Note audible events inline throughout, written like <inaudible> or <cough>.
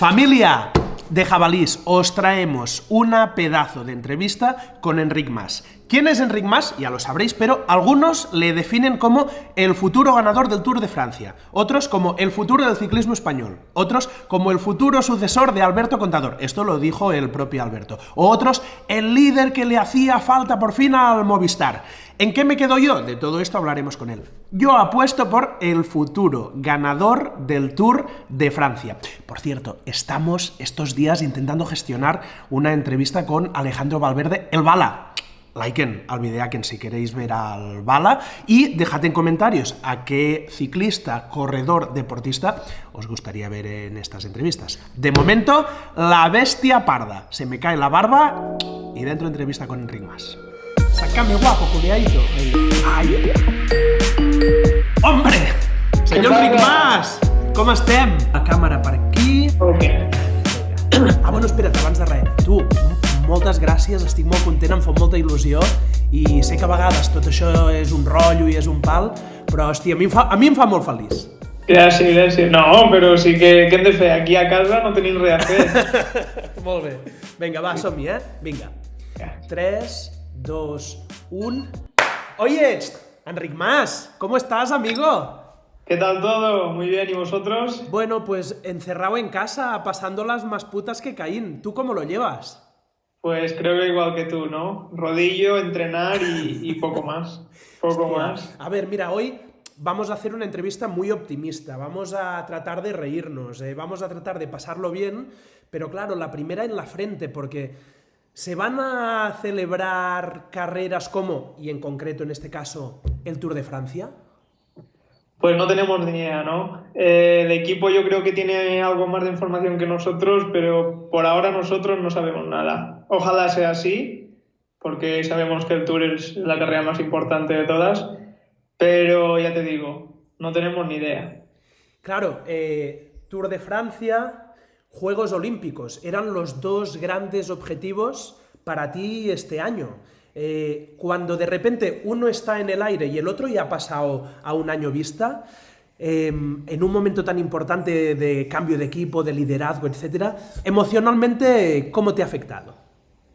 Familia de jabalís, os traemos una pedazo de entrevista con Enric Mas. ¿Quién es Enric Mas? Ya lo sabréis, pero algunos le definen como el futuro ganador del Tour de Francia, otros como el futuro del ciclismo español, otros como el futuro sucesor de Alberto Contador, esto lo dijo el propio Alberto, otros el líder que le hacía falta por fin al Movistar. ¿En qué me quedo yo? De todo esto hablaremos con él. Yo apuesto por el futuro ganador del Tour de Francia. Por cierto, estamos estos días intentando gestionar una entrevista con Alejandro Valverde, el Bala. Liken al en si queréis ver al Bala y dejad en comentarios a qué ciclista, corredor, deportista os gustaría ver en estas entrevistas. De momento, la bestia parda. Se me cae la barba y dentro entrevista con Enric Mas. Sácame guapo, culiadito. Ay. ¡Hombre! Senyor Ric Mas! Com estem? La càmera per aquí. Ok. Ah, bueno, espera't, abans de res. Tu, moltes gràcies, estic molt content, em fa molta il·lusió i sé que a vegades tot això és un rotllo i és un pal, però, hòstia, a mi em fa, a mi em fa molt feliç. Gràcies, gràcies. No, però sí que, què hem de fer? Aquí a casa no tenim res a fer. <laughs> molt bé. Vinga, va, som-hi, eh? Vinga. 3, 2, 1... Oye, Enric Mas, ¿cómo estás, amigo? ¿Qué tal todo? Muy bien, ¿y vosotros? Bueno, pues encerrado en casa, pasando las más putas que caín. ¿Tú cómo lo llevas? Pues creo que igual que tú, ¿no? Rodillo, entrenar y, y poco más. Poco Hostia. más. A ver, mira, hoy vamos a hacer una entrevista muy optimista, vamos a tratar de reírnos, eh, vamos a tratar de pasarlo bien, pero claro, la primera en la frente, porque se van a celebrar carreras como, y en concreto en este caso, el Tour de Francia. Pues no tenemos ni idea, ¿no? Eh, el equipo yo creo que tiene algo más de información que nosotros, pero por ahora nosotros no sabemos nada. Ojalá sea así, porque sabemos que el Tour es la carrera más importante de todas, pero ya te digo, no tenemos ni idea. Claro, eh, Tour de Francia, Juegos Olímpicos, eran los dos grandes objetivos para ti este año. Eh, cuando de repente uno está en el aire y el otro ya ha pasado a un año vista, eh, en un momento tan importante de cambio de equipo, de liderazgo, etcétera, emocionalmente, ¿cómo te ha afectado?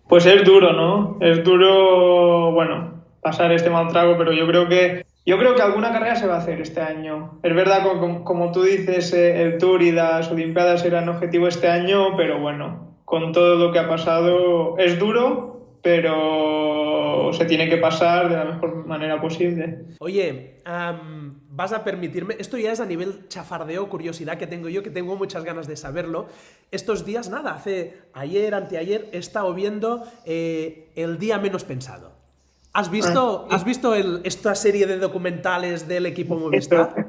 Pues es duro, ¿no? Es duro, bueno, pasar este mal trago, pero yo creo que yo creo que alguna carrera se va a hacer este año. Es verdad, como, tú dices, eh, el Tour y las Olimpiadas eran objetivo este año, pero bueno, con todo lo que ha pasado, es duro, pero se tiene que pasar de la mejor manera posible. Oye, vas a permitirme, esto ya es a nivel chafardeo, curiosidad que tengo yo, que tengo muchas ganas de saberlo. Estos días, nada, hace ayer, anteayer, he estado viendo eh, El Día Menos Pensado. ¿Has visto, ¿has visto el, esta serie de documentales del equipo Movistar?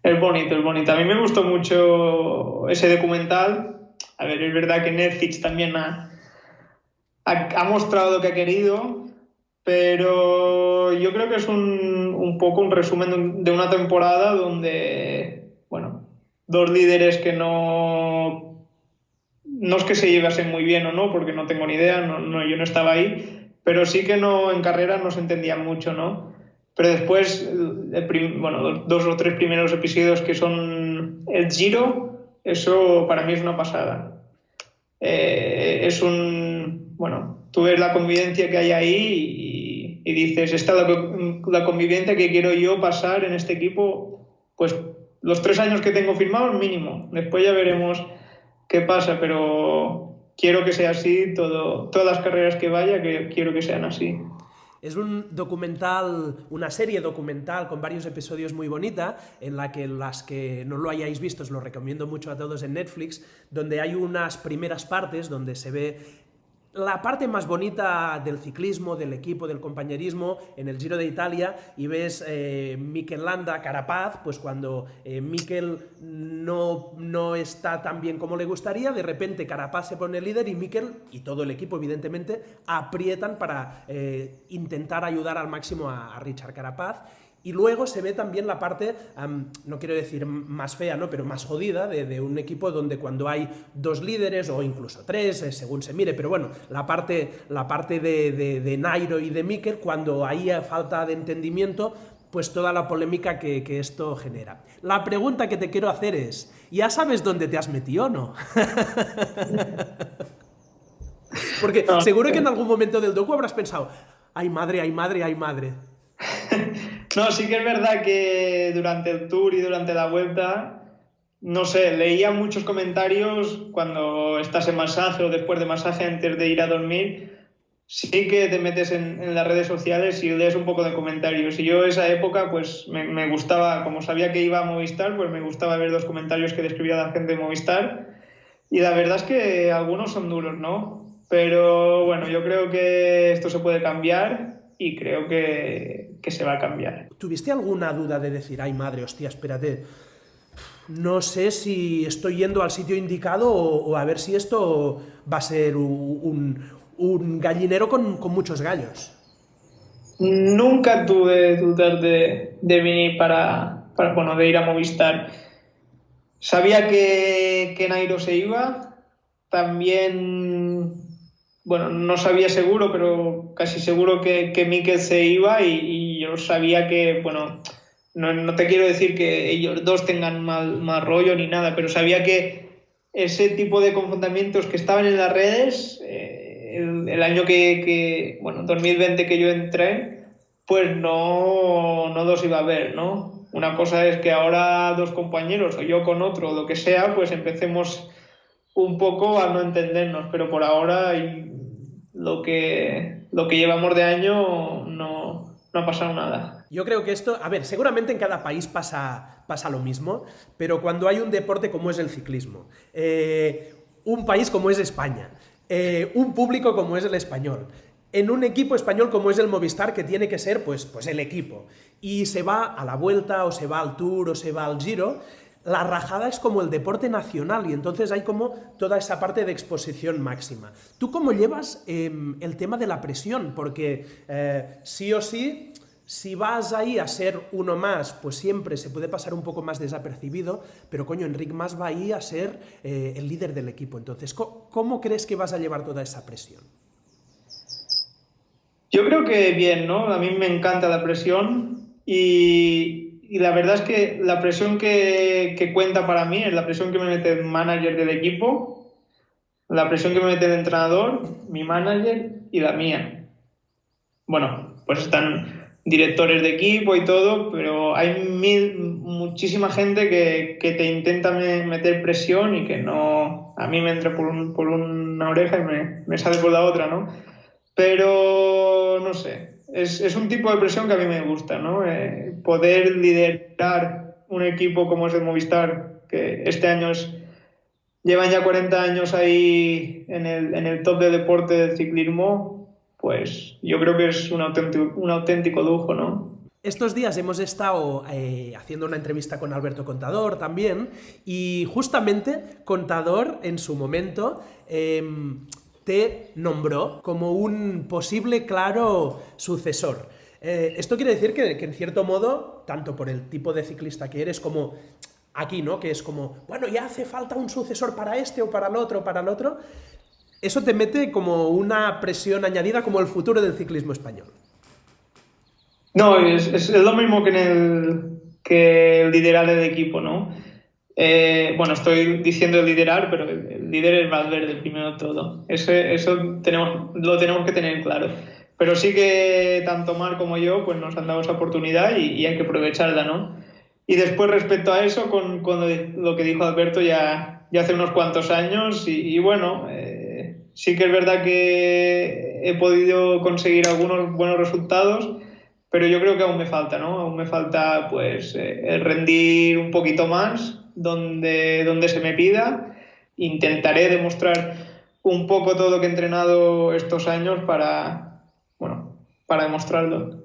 Es bonito, es bonito. A mí me gustó mucho ese documental. A ver, es verdad que Netflix también ha, ha, ha mostrado lo que ha querido, pero yo creo que es un, un, poco un resumen de una temporada donde, bueno, dos líderes que no, no es que se llevasen muy bien o no, porque no tengo ni idea, no, no, yo no estaba ahí, pero sí que no en carrera no se entendían mucho, ¿no? Pero después, prim, bueno, dos o tres primeros episodios que son el Giro, eso para mí es una pasada. Eh, es un, bueno, tú ves la convivencia que hay ahí y, y dices, esta es la, la, convivencia que quiero yo pasar en este equipo, pues los tres años que tengo firmados mínimo. Después ya veremos qué pasa, pero quiero que sea así, todo, todas las carreras que vaya, que quiero que sean así. Es un documental, una serie documental con varios episodios muy bonita, en la que las que no lo hayáis visto os lo recomiendo mucho a todos en Netflix, donde hay unas primeras partes donde se ve la parte más bonita del ciclismo, del equipo, del compañerismo en el Giro de Italia y ves eh, Mikel Landa, Carapaz, pues cuando eh, Mikel no, no está tan bien como le gustaría, de repente Carapaz se pone líder y Mikel y todo el equipo evidentemente aprietan para eh, intentar ayudar al máximo a, a Richard Carapaz y luego se ve también la parte, um, no quiero decir más fea, ¿no? pero más jodida de, de, un equipo donde cuando hay dos líderes o incluso tres, eh, según se mire, pero bueno, la parte, la parte de, de, de Nairo y de Mikel, cuando hay falta de entendimiento, pues toda la polémica que, esto genera. La pregunta que te quiero hacer es, ¿ya sabes dónde te has metido o no? <laughs> Porque seguro que en algún momento del docu habrás pensado, ay madre, ay madre, ay madre. <laughs> No, sí que es verdad que durante el tour y durante la vuelta, no sé, leía muchos comentarios cuando estás en masaje o después de masaje antes de ir a dormir. Sí que te metes en, las redes sociales y lees un poco de comentarios. Y yo esa época, pues me, gustaba, como sabía que iba a Movistar, pues me gustaba ver los comentarios que describía la gente de Movistar. Y la verdad es que algunos son duros, ¿no? Pero bueno, yo creo que esto se puede cambiar y creo que, se va a cambiar. ¿Tuviste alguna duda de decir, ay madre, hostia, espérate, no sé si estoy yendo al sitio indicado o, a ver si esto va a ser un, gallinero con, muchos gallos? Nunca tuve dudas de, venir para, bueno, de ir a Movistar. Sabía que, que Nairo se iba, también bueno, no sabía seguro, pero casi seguro que, que Mikel se iba y, yo sabía que, bueno, no, te quiero decir que ellos dos tengan mal, mal, rollo ni nada, pero sabía que ese tipo de confrontamientos que estaban en las redes, eh, el, año que, bueno, 2020 que yo entré, pues no, no los iba a ver, ¿no? Una cosa es que ahora dos compañeros o yo con otro o lo que sea, pues empecemos un poco a no entendernos, pero por ahora lo que, lo que llevamos de año no, no ha pasado nada. Yo creo que esto, a ver, seguramente en cada país pasa, pasa lo mismo, pero cuando hay un deporte como es el ciclismo, eh, un país como es España, eh, un público como es el español, en un equipo español como es el Movistar, que tiene que ser pues, pues el equipo, y se va a la vuelta, o se va al Tour, o se va al Giro, la rajada es como el deporte nacional y entonces hay como toda esa parte de exposición máxima. ¿Tú cómo llevas em, el tema de la presión? Porque eh, sí o sí, si vas ahí a ser uno más, pues siempre se puede pasar un poco más desapercibido, pero coño, Enric Más va ahí a ser eh, el líder del equipo. Entonces, ¿cómo crees que vas a llevar toda esa presión? Yo creo que bien, ¿no? A mí me encanta la presión y, y la verdad es que la presión que, cuenta para mí es la presión que me mete el manager del equipo, la presión que me mete el entrenador, mi manager y la mía. Bueno, pues están directores de equipo y todo, pero hay mil, muchísima gente que, te intenta meter presión y que no, a mí me entra por una oreja y me, me sale por la otra, ¿no? Pero no sé, es, un tipo de presión que a mí me gusta, ¿no? Eh, poder liderar un equipo como es el Movistar, que este año es, llevan ya 40 años ahí en el, en el top de deporte del ciclismo, pues yo creo que es un auténtico, un auténtico lujo, ¿no? Estos días hemos estado eh, haciendo una entrevista con Alberto Contador también, y justamente Contador en su momento em, te nombró como un posible claro sucesor. Eh, esto quiere decir que, en cierto modo, tanto por el tipo de ciclista que eres como aquí, ¿no? Que es como, bueno, ya hace falta un sucesor para este o para el otro o para el otro. Eso te mete como una presión añadida como el futuro del ciclismo español. No, es, lo mismo que en el que liderar el equipo, ¿no? Eh, bueno, estoy diciendo liderar, pero el líder es Valverde, primero todo. Eso, eso tenemos, lo tenemos que tener claro. Pero sí que tanto Mar como yo pues nos han dado esa oportunidad y, hay que aprovecharla, ¿no? Y después respecto a eso, con, lo que dijo Alberto ya, ya hace unos cuantos años, y, bueno, eh, sí que es verdad que he podido conseguir algunos buenos resultados, pero yo creo que aún me falta, ¿no? Aún me falta pues eh, rendir un poquito más donde, donde se me pida. Intentaré demostrar un poco todo lo que he entrenado estos años para, bueno, para demostrarlo.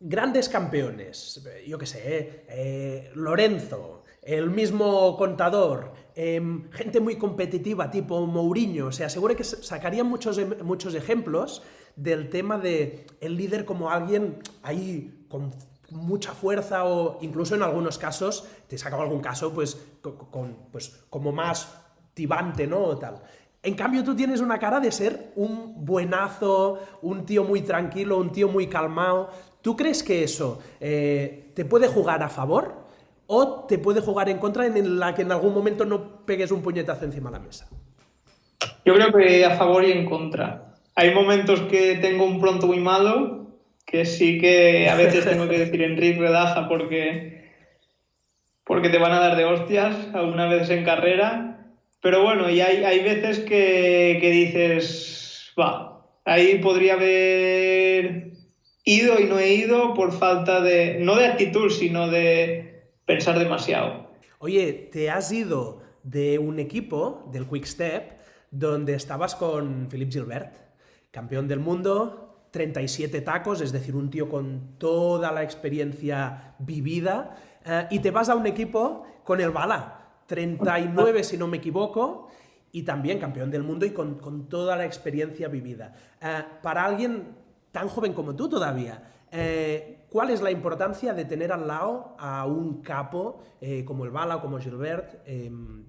grandes campeones, yo qué sé, eh, eh, Lorenzo, el mismo contador, em, gente muy competitiva tipo Mourinho, o sea, seguro que sacarían muchos, muchos ejemplos del tema de el líder como alguien ahí con mucha fuerza o incluso en algunos casos, te he sacado algún caso pues, con, pues como más tibante, ¿no? O tal. En cambio, tú tienes una cara de ser un buenazo, un tío muy tranquilo, un tío muy calmado. ¿Tú crees que eso eh, te puede jugar a favor o te puede jugar en contra en la que en algún momento no pegues un puñetazo encima de la mesa? Yo creo que a favor y en contra. Hay momentos que tengo un pronto muy malo, que sí que a veces tengo que decir, Enrique, relaja porque, porque te van a dar de hostias algunas veces en carrera pero bueno, y hay, hay veces que, dices, va, ahí podría haber ido y no he ido por falta de, no de actitud, sino de pensar demasiado. Oye, te has ido de un equipo, del Quick Step, donde estabas con Philippe Gilbert, campeón del mundo, 37 tacos, es decir, un tío con toda la experiencia vivida, eh, y te vas a un equipo con el Bala, 39 si no me equivoco, y también campeón del mundo y con, toda la experiencia vivida. Eh, para alguien tan joven como tú todavía, eh, ¿cuál es la importancia de tener al lado a un capo como el Bala o como Gilbert? Em,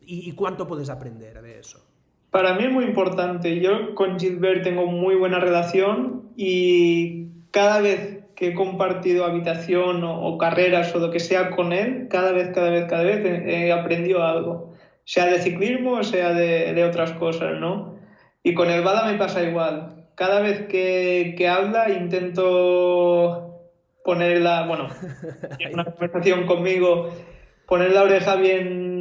y, cuánto puedes aprender de eso? Para mí es muy importante. Yo con Gilbert tengo muy buena relación y cada vez que he compartido habitación o, carreras o lo que sea con él, cada vez, cada vez, cada vez he, aprendido algo, sea de ciclismo o sea de, otras cosas, ¿no? Y con el Bada me pasa igual. Cada vez que, que habla intento poner la, bueno, <laughs> en una conversación conmigo, poner la oreja bien,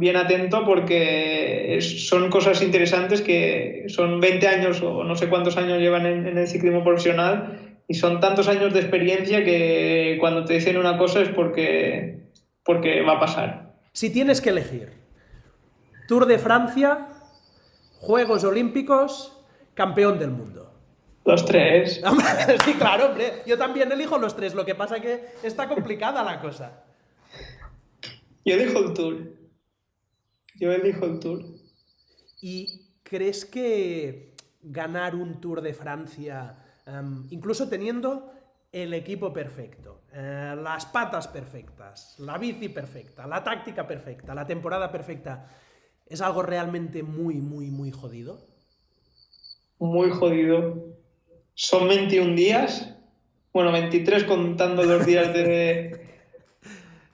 bien atento porque son cosas interesantes que son 20 años o no sé cuántos años llevan en, en el ciclismo profesional y son tantos años de experiencia que cuando te dicen una cosa es porque, porque va a pasar. Si tienes que elegir Tour de Francia, Juegos Olímpicos, campeón del mundo. Los tres. <laughs> sí, claro, hombre. Yo también elijo los tres. Lo que pasa es que está complicada la cosa. Yo elijo el Tour. Yo elijo el Tour. ¿Y crees que ganar un Tour de Francia Em, incluso teniendo el equipo perfecto, eh, las patas perfectas, la bici perfecta, la táctica perfecta, la temporada perfecta, ¿es algo realmente muy, muy, muy jodido? Muy jodido. Son 21 días, bueno, 23 contando los días de, <laughs>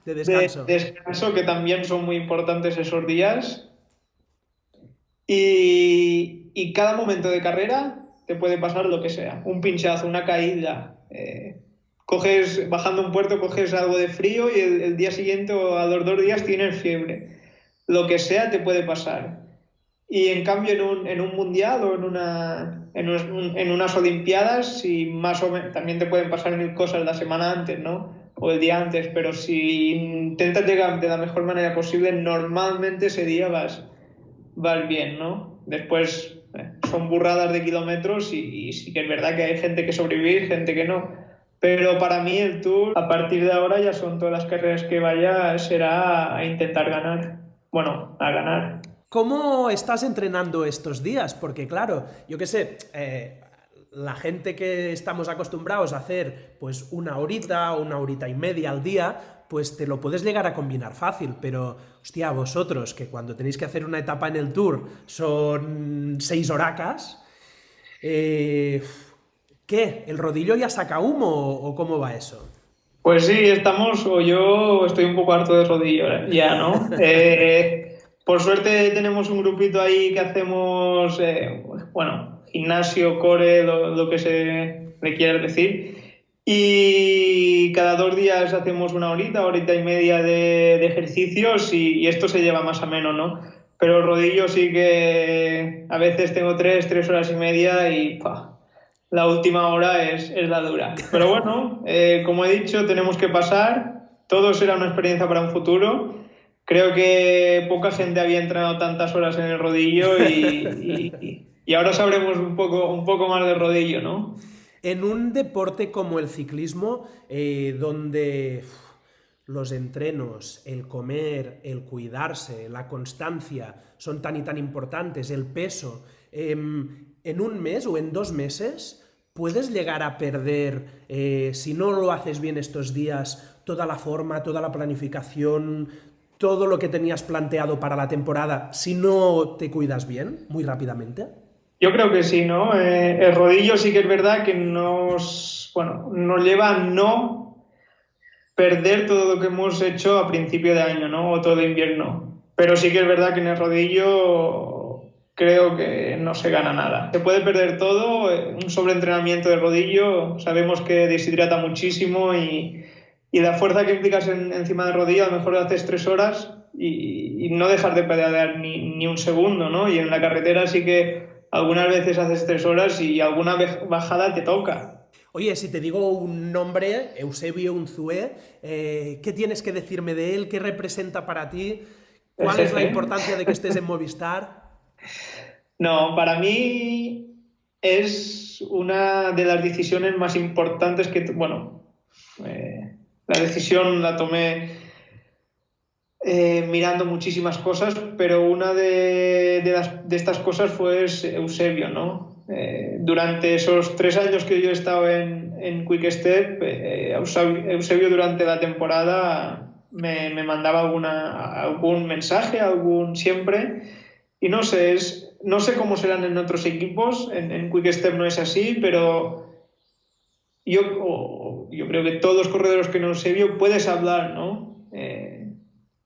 de descanso. De descanso, que también son muy importantes esos días. Y, y cada momento de carrera te puede pasar lo que sea. Un pinchazo, una caída. Eh, coges, bajando un puerto, coges algo de frío y el, día siguiente o a los dos días tienes fiebre. Lo que sea te puede pasar. Y en cambio en un, en un mundial o en, una, en, en, unas olimpiadas, si más o menos, también te pueden pasar mil cosas la semana antes, ¿no? O el día antes, pero si intentas llegar de la mejor manera posible, normalmente ese día vas, vas bien, ¿no? Después son burradas de kilómetros y, sí que es verdad que hay gente que sobrevive gente que no. Pero para mí el Tour, a partir de ahora ya son todas las carreras que vaya, será a intentar ganar. Bueno, a ganar. ¿Cómo estás entrenando estos días? Porque claro, yo qué sé, eh, la gente que estamos acostumbrados a hacer pues una horita o una horita y media al día, pues te lo puedes llegar a combinar fácil, pero, hostia, vosotros, que cuando tenéis que hacer una etapa en el tour son seis horacas, eh, ¿qué? ¿El rodillo ya saca humo o cómo va eso? Pues sí, estamos, o yo estoy un poco harto de rodillo ¿eh? ya, ¿no? <laughs> Eh, por suerte tenemos un grupito ahí que hacemos, bueno, gimnasio, core, lo, que se le quiera decir, y cada dos días hacemos una horita, horita y media de, ejercicios y, esto se lleva más a menos, ¿no? Pero el rodillo sí que a veces tengo tres, tres horas y media y la última hora es, es, la dura. Pero bueno, eh, como he dicho, tenemos que pasar. Todo será una experiencia para un futuro. Creo que poca gente había entrenado tantas horas en el rodillo y ahora sabremos un poco, un poco más del rodillo, ¿no? En un deporte como el ciclismo, eh, donde los entrenos, el comer, el cuidarse, la constancia son tan y tan importantes, el peso, em, en un mes o en dos meses puedes llegar a perder, eh, si no lo haces bien estos días, toda la forma, toda la planificación, todo lo que tenías planteado para la temporada si no te cuidas bien, muy rápidamente? Yo creo que sí, ¿no? Eh, el rodillo sí que es verdad que nos, bueno, nos lleva a no perder todo lo que hemos hecho a principio de año, ¿no? O todo invierno. Pero sí que es verdad que en el rodillo creo que no se gana nada. Se puede perder todo, eh, un sobreentrenamiento de rodillo, sabemos que deshidrata muchísimo y, y la fuerza que implicas encima del rodillo, a lo mejor haces tres horas y, no dejar de pedalear ni, ni, un segundo, ¿no? Y en la carretera sí que algunas veces haces tres horas y alguna bajada te toca. Oye, si te digo un nombre, Eusebio Unzué, eh, ¿qué tienes que decirme de él? ¿Qué representa para ti? ¿Cuál es la importancia de que estés en <laughs> Movistar? No, para mí es una de las decisiones más importantes que, bueno, eh, la decisión la tomé eh, mirando muchísimas cosas, pero una de, de, estas cosas fue Eusebio, ¿no? Eh, durante esos tres años que yo he estado en, en Quick Step, eh, Eusebio durante la temporada me, me, mandaba alguna, algún mensaje, algún siempre, y no sé, es, no sé cómo serán en otros equipos, en, en Quick Step no es así, pero yo, yo creo que todos los corredores que no Eusebio puedes hablar, ¿no? Eh,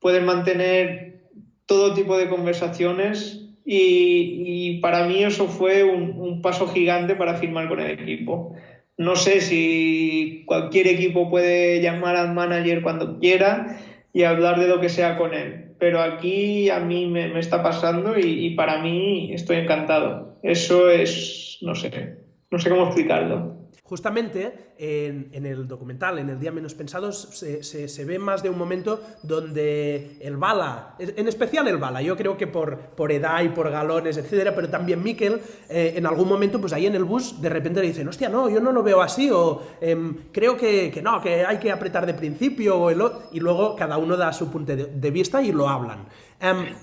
pueden mantener todo tipo de conversaciones y, para mí eso fue un, paso gigante para firmar con el equipo. No sé si cualquier equipo puede llamar al manager cuando quiera y hablar de lo que sea con él, pero aquí a mí me, está pasando y, y para mí estoy encantado. Eso es, no sé, no sé cómo explicarlo. Justamente en, el documental, en el Día Menos Pensados, se, ve más de un momento donde el Bala, en especial el Bala, yo creo que por, por edad y por galones, etcétera, pero también Miquel, eh, en algún momento, pues ahí en el bus, de repente le dicen, hostia, no, yo no lo veo así, o em, creo que, no, que hay que apretar de principio, y luego cada uno da su punto de, vista y lo hablan. Em,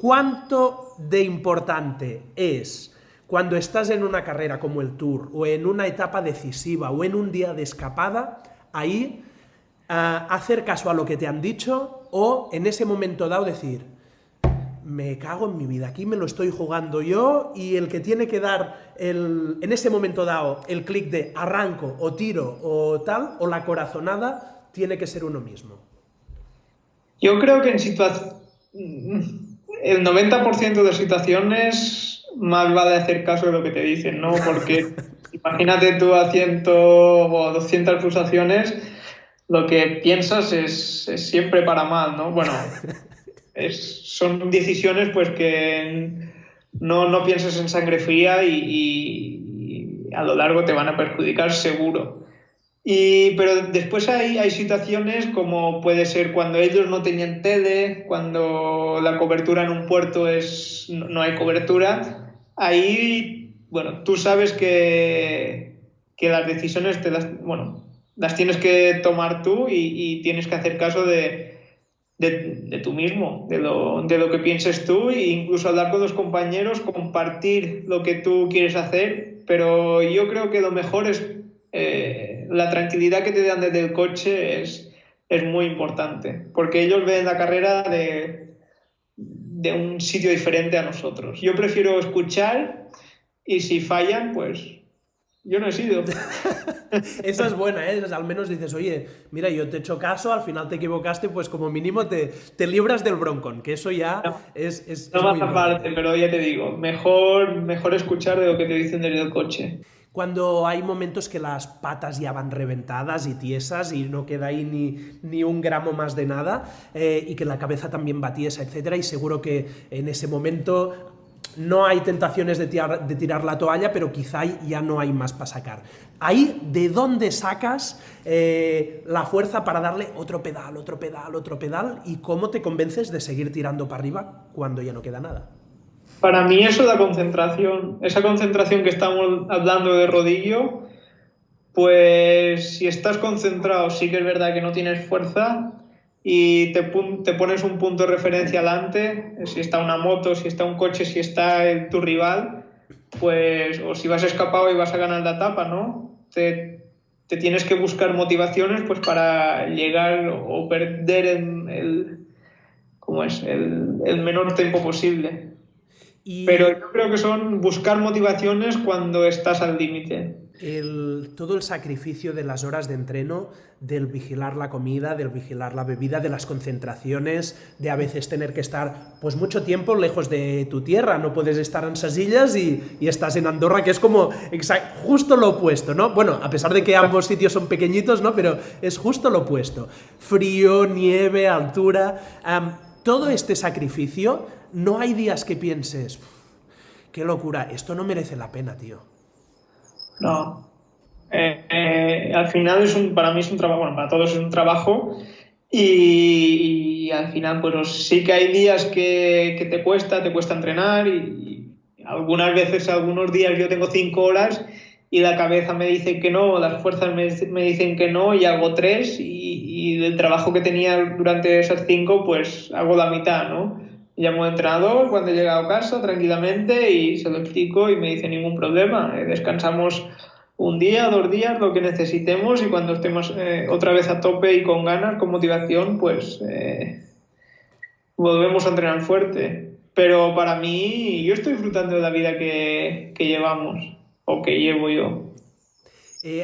¿Cuánto de importante es cuando estás en una carrera como el Tour, o en una etapa decisiva, o en un día de escapada, ahí uh, hacer caso a lo que te han dicho, o en ese momento dado decir, me cago en mi vida, aquí me lo estoy jugando yo, y el que tiene que dar el, en ese momento dado el clic de arranco, o tiro, o tal, o la corazonada, tiene que ser uno mismo. Yo creo que en situación... El 90% de situaciones más vale hacer caso de lo que te dicen, ¿no? Porque <laughs> imagínate tú a 100 o 200 pulsaciones, lo que piensas es, siempre para mal, ¿no? Bueno, <laughs> son decisiones pues que no, no pienses en sangre fría y, a lo largo te van a perjudicar seguro. Y, pero después hay, hay situaciones como puede ser cuando ellos no tenían tele, cuando la cobertura en un puerto es, no hay cobertura, ahí, bueno, tú sabes que, que las decisiones te las, bueno, las tienes que tomar tú y, tienes que hacer caso de, de, de tú mismo, de lo, de lo, que pienses tú e incluso hablar con los compañeros, compartir lo que tú quieres hacer, pero yo creo que lo mejor es eh, la tranquilidad que te dan desde el coche es, es muy importante, porque ellos ven la carrera de, de un sitio diferente a nosotros. Yo prefiero escuchar y si fallan, pues yo no he sido. <laughs> Esa es buena, ¿eh? Al menos dices, oye, mira, yo te he hecho caso, al final te equivocaste, pues como mínimo te, te libras del broncón, que eso ya es, es, No más aparte, pero ya te digo, mejor, mejor escuchar de lo que te dicen desde el coche cuando hay momentos que las patas ya van reventadas y tiesas y no queda ahí ni, ni un gramo más de nada eh, y que la cabeza también va tiesa, etc. Y seguro que en ese momento no hay tentaciones de tirar, la toalla, pero quizá ya no hay más para sacar. Ahí, ¿de dónde sacas eh, la fuerza para darle otro pedal, otro pedal, otro pedal? ¿Y cómo te convences de seguir tirando para arriba cuando ya no queda nada? Para mí eso es concentración, esa concentración que estamos hablando de rodillo, pues si estás concentrado sí que es verdad que no tienes fuerza y te, pones un punto de referencia adelante, si está una moto, si está un coche, si está tu rival, pues o si vas escapado y vas a ganar la etapa, ¿no? Te, te tienes que buscar motivaciones pues para llegar o perder en el, ¿cómo es? el, el menor tiempo posible. Pero yo creo que son buscar motivaciones cuando estás al límite. El, todo el sacrificio de las horas de entreno, del vigilar la comida, del vigilar la bebida, de las concentraciones, de a veces tener que estar pues mucho tiempo lejos de tu tierra, no puedes estar en Sasillas y, y estás en Andorra, que es como justo lo opuesto, ¿no? Bueno, a pesar de que ambos sitios son pequeñitos, ¿no? Pero es justo lo opuesto. Frío, nieve, altura, todo este sacrificio no hay días que pienses, qué locura, esto no merece la pena, tío. No. Eh, eh, al final es un, para mí es un trabajo, bueno, para todos es un trabajo y, al final pues sí que hay días que, te cuesta, te cuesta entrenar y, algunas veces, algunos días yo tengo cinco horas y la cabeza me dice que no, las fuerzas me, me dicen que no y hago tres y, y del trabajo que tenía durante esas cinco pues hago la mitad, ¿no? llamo al entrenador cuando he llegado a casa tranquilamente y se lo explico y me dice ningún problema. Eh, descansamos un día, dos días, lo que necesitemos y cuando estemos eh, otra vez a tope y con ganas, con motivación, pues eh, volvemos a entrenar fuerte. Pero para mí, yo estoy disfrutando de la vida que, que llevamos o que llevo yo.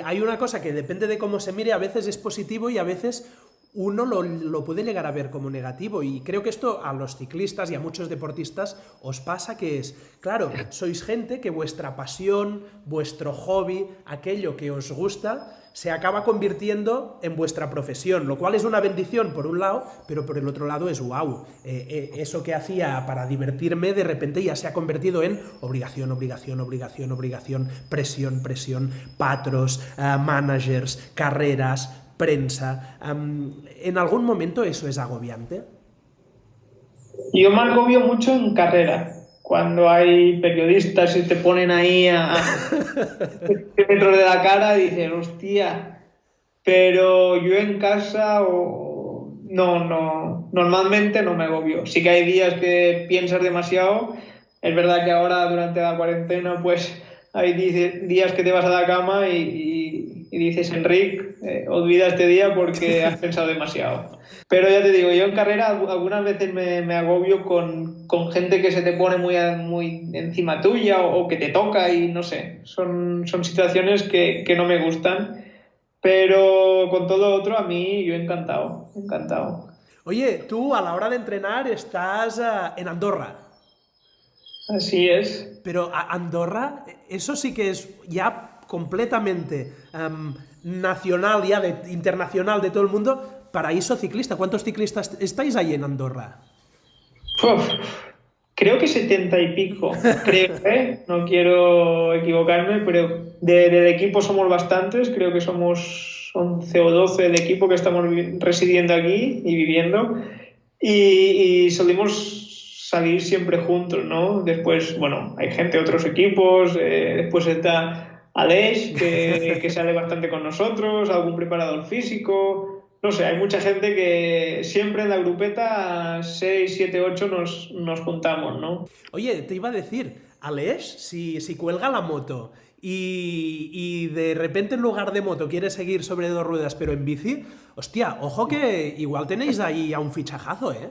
Hay una cosa que depende de cómo se mire, a veces es positivo y a veces uno lo, puede llegar a ver como negativo. Y creo que esto a los ciclistas y a muchos deportistas os pasa que es, claro, sois gente que vuestra pasión, vuestro hobby, aquello que os gusta, se acaba convirtiendo en vuestra profesión, lo cual es una bendición por un lado, pero por el otro lado es wow. Eh, eh, eso que hacía para divertirme de repente ya se ha convertido en obligación, obligación, obligación, obligación, presión, presión, patros, eh, managers, carreras, prensa. ¿En algún momento eso es agobiante? Yo me agobio mucho en carrera, cuando hay periodistas y te ponen ahí a, metros <laughs> de la cara dicen, hostia, pero yo en casa o... no, no, normalmente no me agobio. Sí que hay días que piensas demasiado. Es verdad que ahora durante la cuarentena pues hay días que te vas a la cama y y dices, Enrique, eh, olvida este día porque <laughs> has pensado demasiado. Pero ya te digo, yo en carrera algunas veces me, me agobio con, con, gente que se te pone muy, muy encima tuya o, que te toca y no sé, son, son situaciones que, que no me gustan. Pero con todo otro, a mí yo encantado, encantado. Oye, tú a la hora de entrenar estás uh, en Andorra. Así es. Pero Andorra, eso sí que es ya completamente um, nacional, ya de, internacional de todo el mundo, paraíso ciclista. ¿Cuántos ciclistas estáis ahí en Andorra? Uf, creo que setenta y pico, creo, <laughs> ¿eh? no quiero equivocarme, pero de, del equipo somos bastantes, creo que somos 11 o 12 del equipo que estamos residiendo aquí y viviendo, y, y solimos salir siempre juntos, ¿no? Después, bueno, hay gente de otros equipos, eh, después está Aleix, que, <laughs> que sale bastante con nosotros, algún preparador físico. No sé, hay mucha gente que siempre en la grupeta 6, 7, 8 nos, nos juntamos, ¿no? Oye, te iba a decir, Aleix, si, si cuelga la moto y, y, de repente en lugar de moto quiere seguir sobre dos ruedas pero en bici, hostia, ojo que igual tenéis ahí a un fichajazo, ¿eh?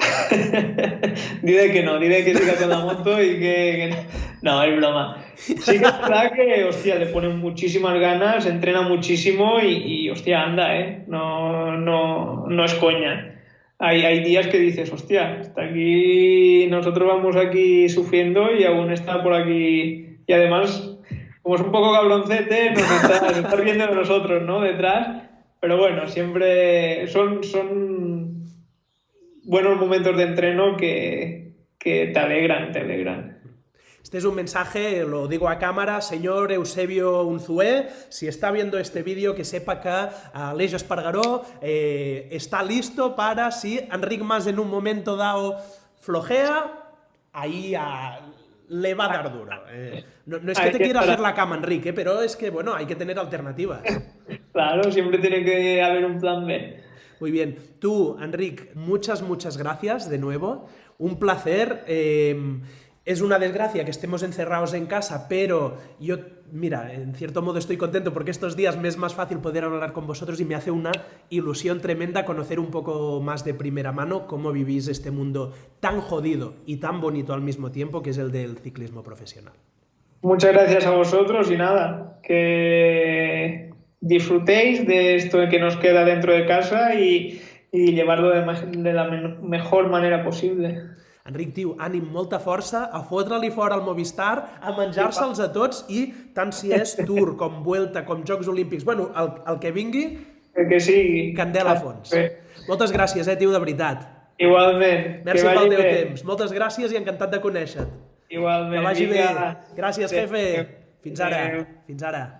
<laughs> dile que no, dile que siga con la moto y que, No, es broma. Sí que es verdad que, hostia, le pone muchísimas ganas, entrena muchísimo y, hostia, anda, ¿eh? No, no, no es coña. Hay, hay días que dices, hostia, está aquí, nosotros vamos aquí sufriendo y aún está por aquí. Y además, como es un poco cabroncete, nos está, está viendo de nosotros, ¿no? Detrás. Pero bueno, siempre son, son buenos momentos de entreno que, que te alegran, te alegran. Este es un mensaje, lo digo a cámara, señor Eusebio Unzué, si está viendo este vídeo, que sepa que Aleix Espargaró eh, está listo para, si Enric Mas en un momento dado flojea, ahí le va a dar duro. Eh, no, es que te quiera hacer la cama, Enrique, pero es que, bueno, hay que tener alternativas. Claro, siempre tiene que haber un plan B. Muy bien. Tú, Enric, muchas, muchas gracias de nuevo. Un placer. Eh, es una desgracia que estemos encerrados en casa, pero yo, mira, en cierto modo estoy contento porque estos días me es más fácil poder hablar con vosotros y me hace una ilusión tremenda conocer un poco más de primera mano cómo vivís este mundo tan jodido y tan bonito al mismo tiempo que es el del ciclismo profesional. Muchas gracias a vosotros y nada, que disfrutéis de esto que nos queda dentro de casa y, y llevarlo de, de la mejor manera posible. Enric, tio, ànim, molta força, a fotre-li fora al Movistar, a menjar-se'ls a tots i tant si és <laughs> Tour, com Vuelta, com Jocs Olímpics, bueno, el, el que vingui, el que sigui. Candela a fons. Bé. Moltes gràcies, eh, tio, de veritat. Igualment. Merci pel teu bé. temps. Moltes gràcies i encantat de conèixer-te. Igualment. Que vagi bé. Gràcies, jefe. Fins ara. Fins ara.